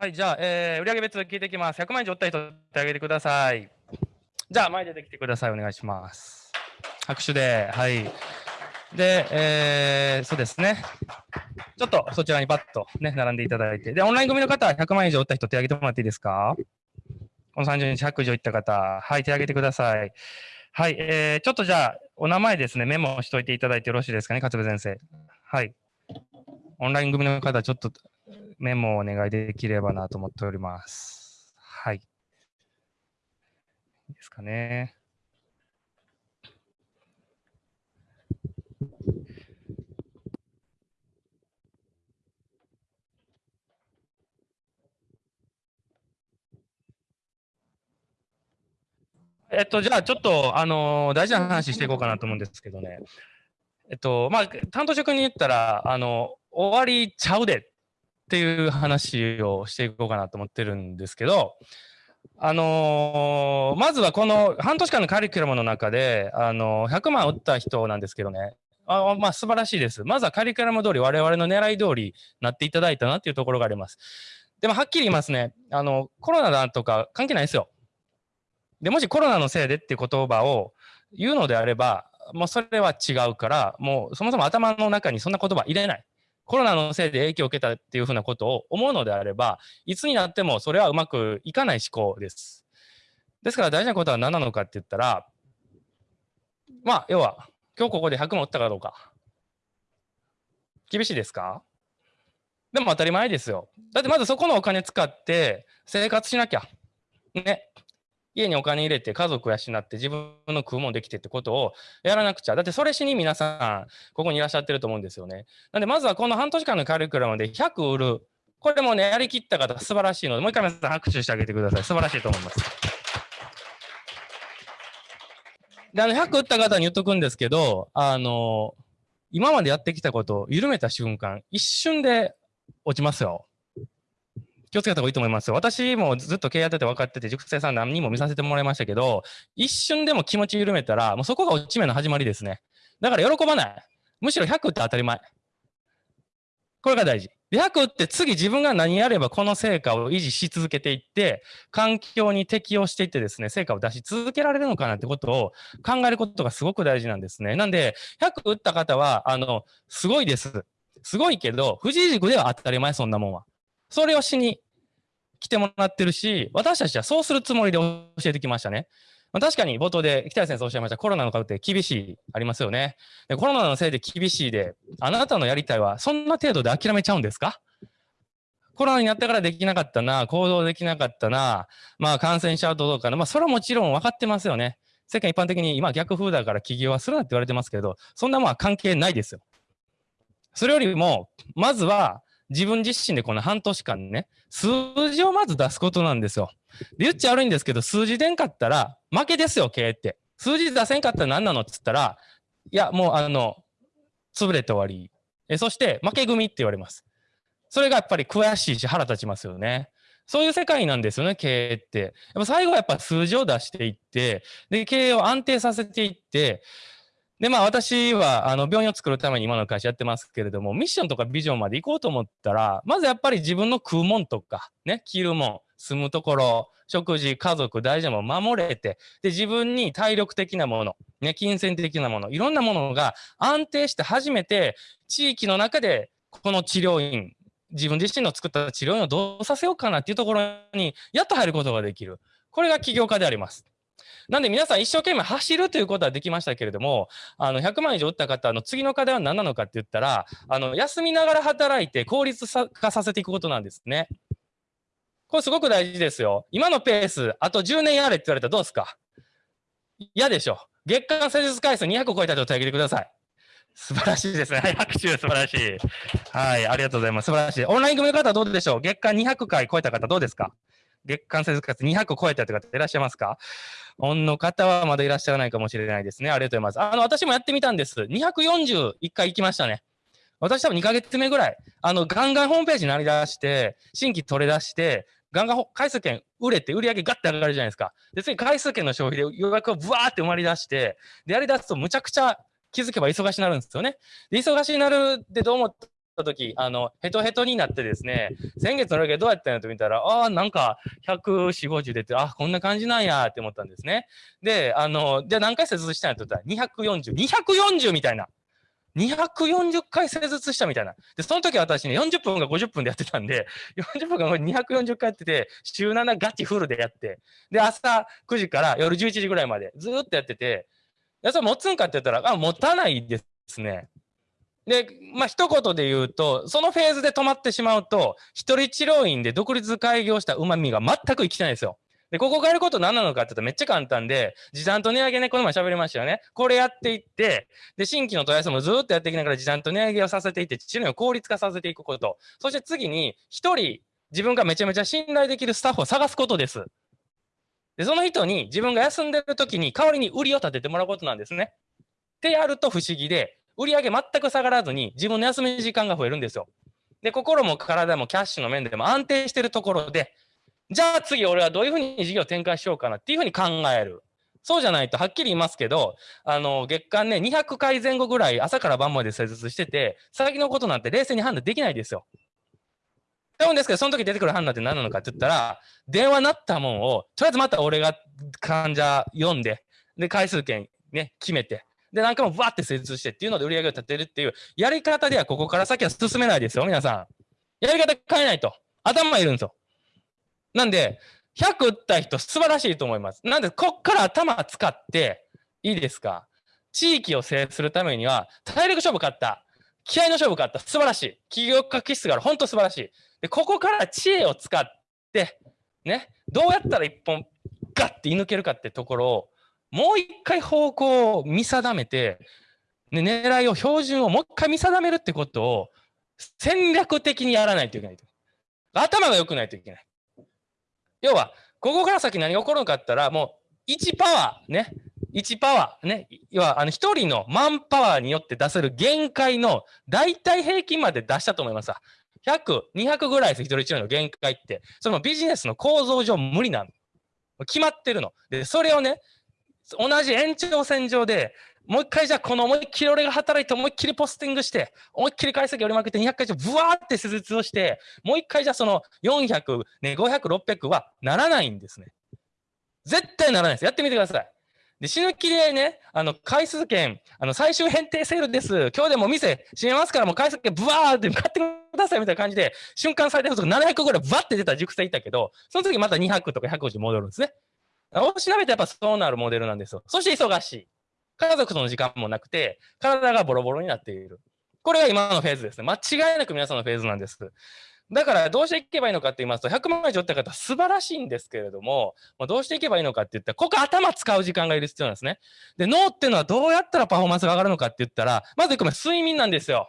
はい、じゃあ、えー、売上別聞いていきます。100万円以上売った人、手挙げてください。じゃあ、前出てきてください。お願いします。拍手で、はい。で、えー、そうですね。ちょっとそちらにバッとね、並んでいただいて。で、オンライン組の方、100万円以上売った人、手挙げてもらっていいですか？この30日100以上いった方、はい、手挙げてください。はい、えー、ちょっとじゃあ、お名前ですね、メモしといていただいてよろしいですかね、勝部先生。はい。オンライン組の方、ちょっとメモをお願いできればなと思っております。はい。いいですかね。えっと、じゃあちょっと、あの、大事な話していこうかなと思うんですけどね。えっと、まあ、担当職に言ったら、あの、終わりちゃうでっていう話をしていこうかなと思ってるんですけど、あのー、まずはこの半年間のカリキュラムの中で、あのー、100万打った人なんですけどね、あまあ素晴らしいです。まずはカリキュラム通り、我々の狙い通りなっていただいたなっていうところがあります。でもはっきり言いますね、あの、コロナだとか関係ないですよ。で、もしコロナのせいでっていう言葉を言うのであれば、もうそれは違うから、もうそもそも頭の中にそんな言葉入れない。コロナのせいで影響を受けたっていうふうなことを思うのであれば、いつになってもそれはうまくいかない思考です。ですから大事なことは何なのかって言ったら、まあ、要は、今日ここで100万売ったかどうか。厳しいですか？でも当たり前ですよ。だってまずそこのお金使って生活しなきゃ。ね。家にお金入れて家族養って自分の食うもんできてってことをやらなくちゃ。だってそれしに皆さん、ここにいらっしゃってると思うんですよね。なんでまずはこの半年間のカリキュラムで100売る。これもね、やりきった方素晴らしいので、もう一回皆さん拍手してあげてください。素晴らしいと思います。で、あの、100売った方に言っとくんですけど、あの、今までやってきたことを緩めた瞬間、一瞬で落ちますよ。気をつけた方がいいと思います。私もずっと経営やってて分かってて、熟成さん何人も見させてもらいましたけど、一瞬でも気持ち緩めたら、もうそこが落ち目の始まりですね。だから喜ばない。むしろ100って当たり前。これが大事。100って次自分が何やればこの成果を維持し続けていって、環境に適応していってですね、成果を出し続けられるのかなってことを考えることがすごく大事なんですね。なんで、100打った方は、あの、すごいです。すごいけど、藤井塾では当たり前、そんなもんは。それをしに来てもらってるし、私たちはそうするつもりで教えてきましたね。まあ、確かに冒頭で北谷先生おっしゃいましたコロナの株って厳しいありますよねで。コロナのせいで厳しいで、あなたのやりたいはそんな程度で諦めちゃうんですか？コロナになったからできなかったな、行動できなかったな、まあ感染しちゃうとどうかな、まあそれはもちろん分かってますよね。世界一般的に今逆風だから起業はするなって言われてますけど、そんなもんは関係ないですよ。それよりも、まずは自分自身でこの半年間ね、数字をまず出すことなんですよ。で言っちゃ悪いんですけど、数字出んかったら負けですよ、経営って。数字出せんかったら何なのって言ったら、いや、もうあの、潰れて終わり。えそして、負け組って言われます。それがやっぱり悔しいし腹立ちますよね。そういう世界なんですよね、経営って。やっぱ最後はやっぱ数字を出していって、で、経営を安定させていって、で、まあ私はあの病院を作るために今の会社やってますけれども、ミッションとかビジョンまで行こうと思ったら、まずやっぱり自分の食うもんとか、ね、着るもん、住むところ、食事、家族、大事なもの守れて、で、自分に体力的なもの、ね、金銭的なもの、いろんなものが安定して初めて、地域の中でこの治療院、自分自身の作った治療院をどうさせようかなっていうところに、やっと入ることができる。これが起業家であります。なんで皆さん一生懸命走るということはできましたけれども、あの100万以上打った方の次の課題は何なのかって言ったら、あの休みながら働いて効率化させていくことなんですね。これすごく大事ですよ。今のペース、あと10年やれって言われたらどうですか？嫌でしょ。月間施術回数200を超えたと手挙げてください。素晴らしいですね。拍手素晴らしい。はい、ありがとうございます。素晴らしい。オンライン組の方はどうでしょう？月間200回超えた方どうですか？月間施術回数200を超えたという方いらっしゃいますか？オンの方はまだいらっしゃらないかもしれないですね。ありがとうございます。あの、私もやってみたんです。241回行きましたね。私多分2ヶ月目ぐらい、あの、ガンガンホームページになりだして、新規取れ出して、ガンガン回数券売れて売り上げガッて上がるじゃないですか。で、次回数券の消費で予約をブワーって埋まり出して、で、やり出すとむちゃくちゃ気づけば忙しになるんですよね。で、忙しになるってどう思った時、あの、ヘトヘトになってですね、先月の売り上げどうやったんやと見たら、ああ、なんか、140、50出て、あ、こんな感じなんやって思ったんですね。で、あの、じゃあ何回施術したんやと言ったら、240、240みたいな。240回施術したみたいな。で、その時私ね、40分が50分でやってたんで、40分が240回やってて、週7ガチフルでやって、で、朝9時から夜11時ぐらいまでずっとやってて、や、それ持つんかって言ったら、あ、持たないですね。で、まあ、一言で言うと、そのフェーズで止まってしまうと、一人治療院で独立開業した旨味が全く生きてないんですよ。で、ここがやること何なのかって言ったらめっちゃ簡単で、時短と値上げね、この前喋りましたよね。これやっていって、で、新規の問い合わせもずっとやっていきながら時短と値上げをさせていって、治療院を効率化させていくこと。そして次に、一人、自分がめちゃめちゃ信頼できるスタッフを探すことです。で、その人に自分が休んでる時に代わりに売りを立ててもらうことなんですね。ってやると不思議で、売り上げ全く下がらずに自分の休み時間が増えるんですよ。で、心も体もキャッシュの面でも安定してるところで、じゃあ次俺はどういうふうに事業展開しようかなっていうふうに考える。そうじゃないとはっきり言いますけど、あの、月間ね、200回前後ぐらい朝から晩まで施術してて、先のことなんて冷静に判断できないですよ。でもですけど、その時出てくる判断って何なのかって言ったら、電話なったもんを、とりあえずまた俺が患者読んで、で、回数券ね、決めて、で、何回もバーって施術してっていうので売り上げを立てるっていう、やり方ではここから先は進めないですよ、皆さん。やり方変えないと。頭いるんですよ。なんで、100打った人素晴らしいと思います。なんで、こっから頭使って、いいですか？地域を制するためには、体力勝負勝った。気合の勝負勝った。素晴らしい。企業家気質がある。本当素晴らしい。で、ここから知恵を使って、ね、どうやったら一本ガッて射抜けるかってところを、もう一回方向を見定めて、ね、狙いを、標準をもう一回見定めるってことを戦略的にやらないといけないと。頭が良くないといけない。要は、ここから先何が起こるのかって言ったら、もう1パワー、ね、1パワー、ね、要は、あの、1人のマンパワーによって出せる限界の大体平均まで出したと思います。100、200ぐらいです、一人一人の限界って。そのビジネスの構造上無理なの。決まってるの。で、それをね、同じ延長線上で、もう一回じゃあこの思いっきり俺が働いて思いっきりポスティングして、思いっきり解析折りまくって200回じゃブワーって施術をして、もう一回じゃあその400、ね、500、600はならないんですね。絶対ならないです。やってみてください。で、死ぬ気でね、あの、回数券、あの、最終返定セールです。今日でも店閉めますから、もう回数券ブワーって買ってくださいみたいな感じで、瞬間最大風速700ぐらいバッて出た熟成いたけど、その時また200とか150戻るんですね。おしなべてやっぱそうなるモデルなんですよ。そして忙しい。家族との時間もなくて、体がボロボロになっている。これが今のフェーズですね。間違いなく皆さんのフェーズなんです。だからどうしていけばいいのかって言いますと、100万以上って方素晴らしいんですけれども、まあ、どうしていけばいいのかって言ったら、ここ頭使う時間がいる必要なんですね。で、脳っていうのはどうやったらパフォーマンスが上がるのかって言ったら、まず1個目、睡眠なんですよ。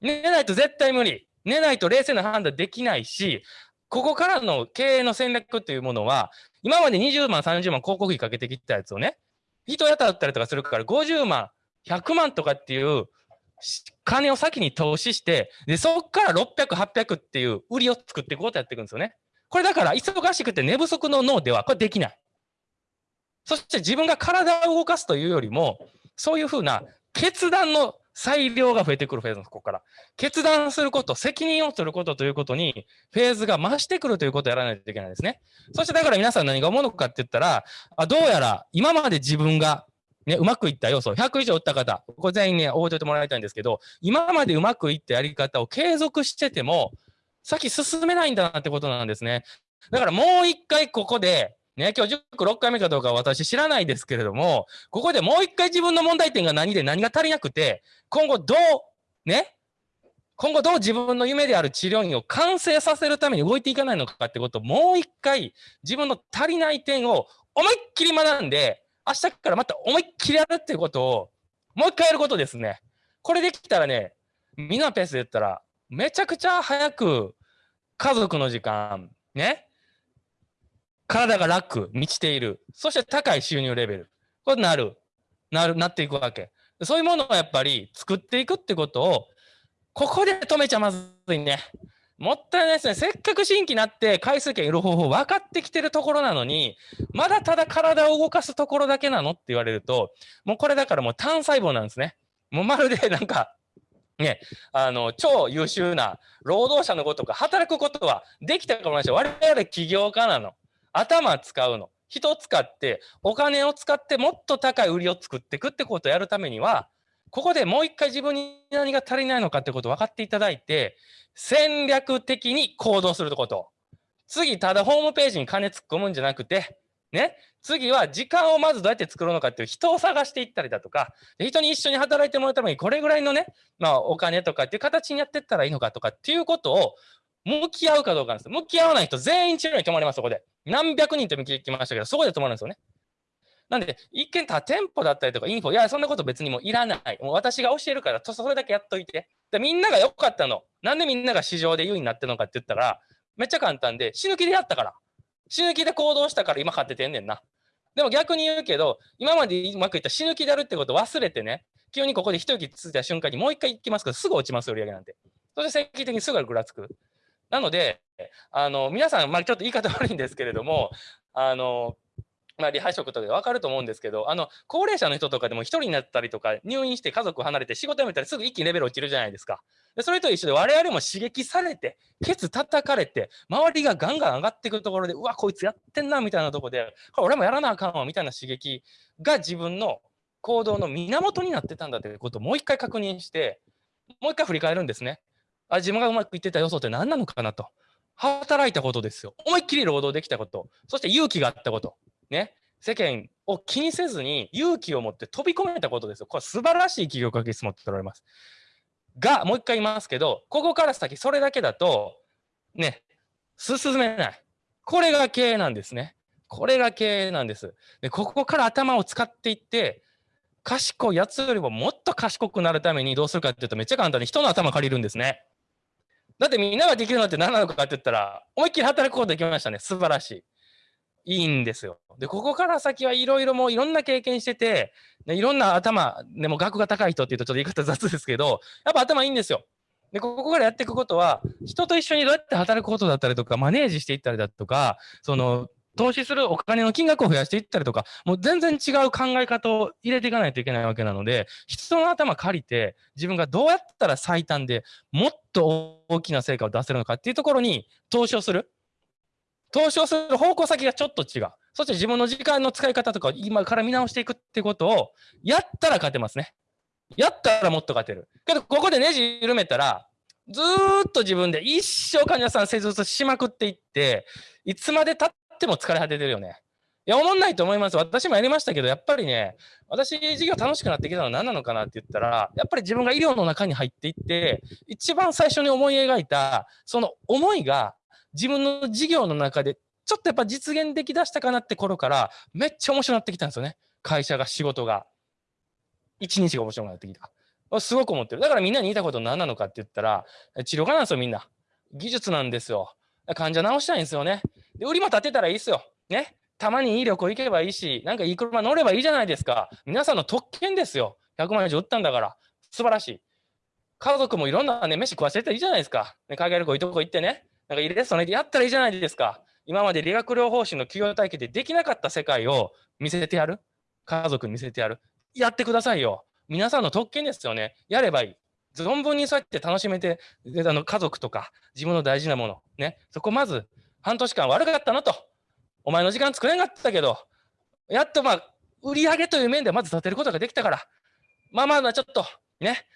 寝ないと絶対無理。寝ないと冷静な判断できないし、ここからの経営の戦略っていうものは、今まで20万、30万広告費かけてきたやつをね、人雇ったりとかするから50万、100万とかっていう金を先に投資して、で、そっから600、800っていう売りを作っていくことやっていくんですよね。これだから忙しくて寝不足の脳ではこれできない。そして自分が体を動かすというよりも、そういうふうな決断の裁量が増えてくるフェーズです、ここから。決断すること、責任を取ることということに、フェーズが増してくるということをやらないといけないですね。そしてだから皆さん何が思うのかって言ったら、あどうやら今まで自分がね、うまくいった要素、100以上打った方、これ全員ね、覚えておいてもらいたいんですけど、今までうまくいったやり方を継続してても、先進めないんだなってことなんですね。だからもう一回ここで、ね、今日塾6回目かどうか私知らないですけれども、ここでもう一回自分の問題点が何で何が足りなくて、今後どう、ね、今後どう自分の夢である治療院を完成させるために動いていかないのかってことをもう一回自分の足りない点を思いっきり学んで、明日からまた思いっきりやるっていうことを、もう一回やることですね。これできたらね、みんなペースで言ったら、めちゃくちゃ早く家族の時間、ね、体が楽、満ちている、そして高い収入レベル、これなる、なる、なっていくわけ。そういうものをやっぱり作っていくってことを、ここで止めちゃまずいね。もったいないですね。せっかく新規になって回数券いる方法分かってきてるところなのに、まだただ体を動かすところだけなの？って言われると、もうこれだからもう単細胞なんですね。もうまるでなんか、ね、あの、超優秀な労働者のことか、働くことはできたかもしれない。我々起業家なの。頭使うの。人使って、お金を使ってもっと高い売りを作っていくってことをやるためには、ここでもう一回自分に何が足りないのかってことを分かっていただいて、戦略的に行動するってこと。次、ただホームページに金突っ込むんじゃなくて、ね、次は時間をまずどうやって作るのかっていう人を探していったりだとか、人に一緒に働いてもらうためにこれぐらいのね、まあお金とかっていう形にやっていったらいいのかとかっていうことを向き合うかどうかなんです。向き合わない人全員治療に泊まります、そこで。何百人と見きましたけど、そこで泊まるんですよね。なんで、一見他店舗だったりとかインフォ、いや、そんなこと別にもういらない。もう私が教えるから、それだけやっといて。で、みんなが良かったの。なんでみんなが市場で優位になってるのかって言ったら、めっちゃ簡単で、死ぬ気でやったから。死ぬ気で行動したから今買っててんねんな。でも逆に言うけど、今までうまくいった死ぬ気でやるってことを忘れてね、急にここで一息ついた瞬間にもう一回行きますけど、すぐ落ちますよ、売り上げなんて。そして積極的にすぐぐらつく。なので、あの、皆さん、まあ、ちょっと言い方悪いんですけれども、あの、まあ、離配職とかで分かると思うんですけど、あの、高齢者の人とかでも一人になったりとか、入院して家族離れて仕事辞めたらすぐ一気にレベル落ちるじゃないですか。でそれと一緒で我々も刺激されて、ケツ叩かれて、周りがガンガン上がってくるところで、うわ、こいつやってんな、みたいなところで、俺もやらなあかんわ、みたいな刺激が自分の行動の源になってたんだということをもう一回確認して、もう一回振り返るんですね。あ自分がうまくいってた要素って何なのかなと。働いたことですよ。思いっきり労働できたこと。そして勇気があったこと。ね。世間を気にせずに勇気を持って飛び込めたことですよ。これ素晴らしい企業家質持っておられます。が、もう一回言いますけど、ここから先それだけだと、ね、進めない。これが経営なんですね。これが経営なんです。で、ここから頭を使っていって、賢いやつよりももっと賢くなるためにどうするかっていうとめっちゃ簡単に人の頭借りるんですね。だってみんなができるのって何なのかって言ったら、思いっきり働くことできましたね。素晴らしい。いいんですよ。で、ここから先はいろいろもういろんな経験してて、いろんな頭、でも額が高い人って言うとちょっと言い方雑ですけど、やっぱ頭いいんですよ。で、ここからやっていくことは、人と一緒にどうやって働くことだったりとか、マネージしていったりだとか、その、投資するお金の金額を増やしていったりとか、もう全然違う考え方を入れていかないといけないわけなので、人の頭借りて、自分がどうやったら最短でもっと大きな成果を出せるのかっていうところに投資をする。投資をする方向先がちょっと違う。そして自分の時間の使い方とか今から見直していくってことをやったら勝てますね。やったらもっと勝てる。けど、ここでネジ緩めたら、ずっと自分で一生患者さん施術しまくっていって、いつまで経っても疲れ果ててるよね。いや、思んないと思います。私もやりましたけど、やっぱりね、私、授業楽しくなってきたのは何なのかなって言ったら、やっぱり自分が医療の中に入っていって、一番最初に思い描いた、その思いが自分の事業の中でちょっとやっぱ実現できだしたかなって頃からめっちゃ面白くなってきたんですよね。会社が仕事が。一日が面白くなってきた。すごく思ってる。だからみんなに言いたこと何なのかって言ったら、治療家なんですよ、みんな。技術なんですよ。患者治したいんですよね。で、売りも立てたらいいですよ。ね。たまにいい旅行行けばいいし、なんかいい車乗ればいいじゃないですか。皆さんの特権ですよ。100万円以上売ったんだから。素晴らしい。家族もいろんなね、飯食わせていいじゃないですか。ね、海外旅行いいとこ行ってね。なんかいいレストランでやったらいいじゃないですか。今まで理学療法士の企業体系でできなかった世界を見せてやる。家族に見せてやる。やってくださいよ。皆さんの特権ですよね。やればいい。存分にそうやって楽しめて、あの家族とか自分の大事なもの、ね、そこまず半年間悪かったなと。お前の時間作れなかったけど、やっとまあ、売り上げという面でまず立てることができたから、まあまあちょっと、ね、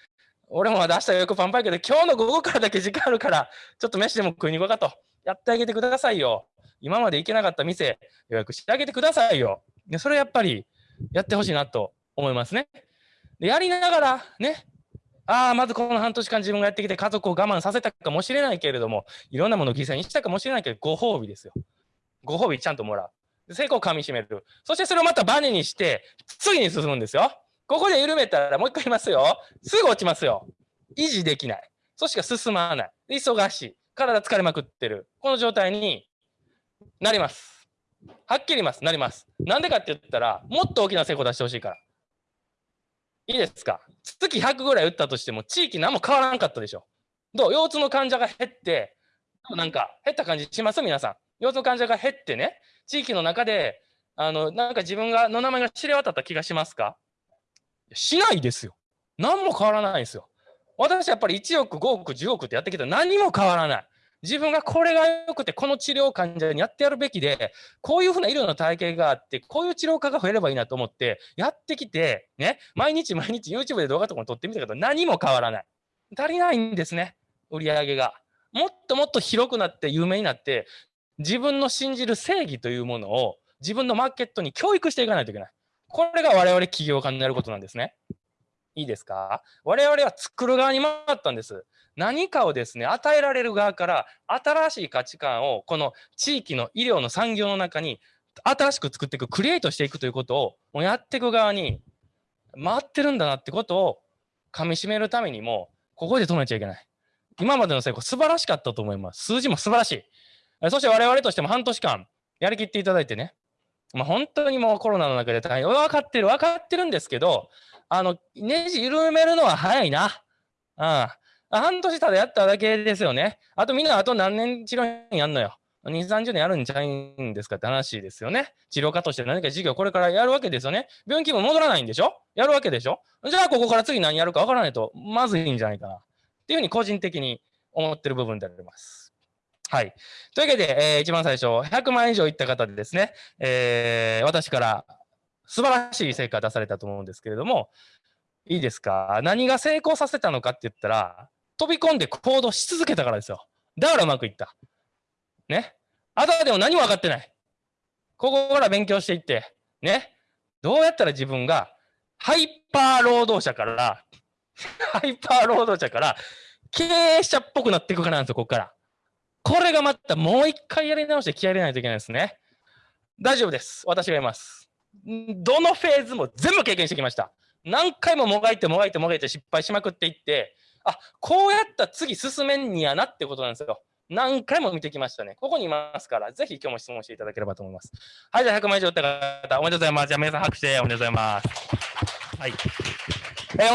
俺もまだ明日よくパンパンやけど、今日の午後からだけ時間あるから、ちょっと飯でも食いに行こうかと。やってあげてくださいよ。今まで行けなかった店、予約してあげてくださいよ。それやっぱりやってほしいなと思いますね。でやりながらね、ああ、まずこの半年間自分がやってきて家族を我慢させたかもしれないけれども、いろんなものを犠牲にしたかもしれないけど、ご褒美ですよ。ご褒美ちゃんともらう。成功をかみしめる。そしてそれをまたバネにして、次に進むんですよ。ここで緩めたらもう一回言いますよ。すぐ落ちますよ。維持できない。そしか進まない。忙しい。体疲れまくってる。この状態になります。はっきり言います。なります。なんでかって言ったら、もっと大きな成功を出してほしいから。いいですか？月100ぐらい打ったとしても、地域何も変わらんかったでしょ。どう？腰痛の患者が減って、なんか減った感じします？皆さん。腰痛の患者が減ってね、地域の中で、あの、なんか自分がの名前が知れ渡った気がしますか？しないですよ。何も変わらないですよ。私やっぱり1億、5億、10億ってやってきたら何も変わらない。自分がこれが良くて、この治療患者にやってやるべきで、こういうふうな医療の体系があって、こういう治療家が増えればいいなと思って、やってきて、ね、毎日毎日 YouTube で動画とかも撮ってみたけど、何も変わらない。足りないんですね、売り上げが。もっともっと広くなって有名になって、自分の信じる正義というものを自分のマーケットに教育していかないといけない。これが我々起業家になることなんですね。いいですか？我々は作る側に回ったんです。何かをですね、与えられる側から新しい価値観をこの地域の医療の産業の中に新しく作っていく、クリエイトしていくということをやっていく側に回ってるんだなってことを噛み締めるためにも、ここで止めちゃいけない。今までの成功素晴らしかったと思います。数字も素晴らしい。そして我々としても半年間やりきっていただいてね、まあ、本当にもうコロナの中で大変、分かってる、分かってるんですけど、あの、ネジ緩めるのは早いな。うん。半年ただやっただけですよね。あとみんなあと何年治療院やんのよ。2、30年やるんじゃないんですかって話ですよね。治療家として何か授業これからやるわけですよね。病院気分戻らないんでしょ？やるわけでしょ？じゃあここから次何やるかわからないとまずいんじゃないかな。っていうふうに個人的に思ってる部分であります。はい。というわけで、えー、一番最初、100万以上いった方でですね、えー、私から素晴らしい成果出されたと思うんですけれども、いいですか？何が成功させたのかって言ったら、飛び込んで行動し続けたからですよ。だからうまくいった。ね。あとでも何も分かってない。ここから勉強していって、ね。どうやったら自分がハイパー労働者から、ハイパー労働者から経営者っぽくなっていくかなんですよ、ここから。これがまたもう一回やり直して気合入れないといけないですね。大丈夫です。私がいます。どのフェーズも全部経験してきました。何回ももがいてもがいてもがいて失敗しまくっていって、あ、こうやったら次進めんにやなってことなんですよ。何回も見てきましたね。ここにいますから、ぜひ今日も質問していただければと思います。はい、じゃあ100万以上打った方、おめでとうございます。じゃあ皆さん拍手でおめでとうございます。はい。えー